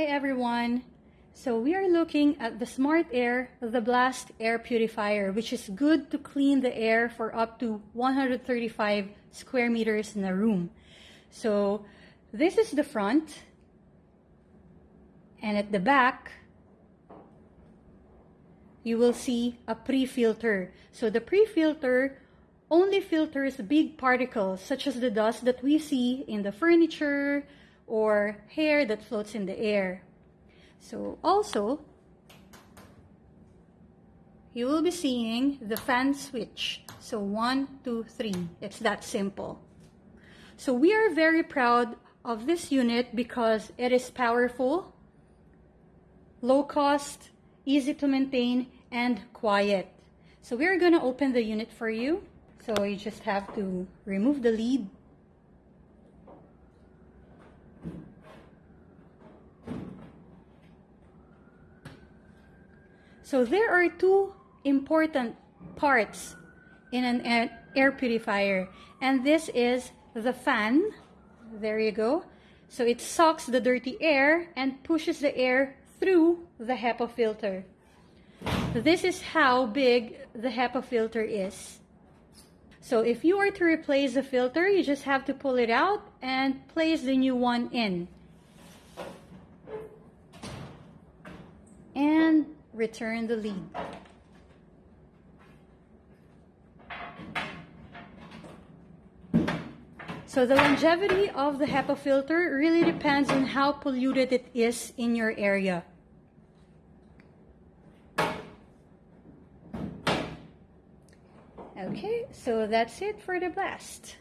Hi everyone. So we are looking at the Smart Air, the Blast Air Purifier, which is good to clean the air for up to 135 square meters in a room. So this is the front. And at the back, you will see a pre-filter. So the pre-filter only filters big particles such as the dust that we see in the furniture or hair that floats in the air. So also, you will be seeing the fan switch. So one, two, three. It's that simple. So we are very proud of this unit because it is powerful, low cost, easy to maintain, and quiet. So we're going to open the unit for you. So you just have to remove the lid. So there are two important parts in an air, purifier. And this is the fan. There you go. So it sucks the dirty air and pushes the air through the HEPA filter. This is how big the HEPA filter is. So if you were to replace the filter, you just have to pull it out and place the new one in. Return the lid. So the longevity of the HEPA filter really depends on how polluted it is in your area. Okay, so that's it for the blast.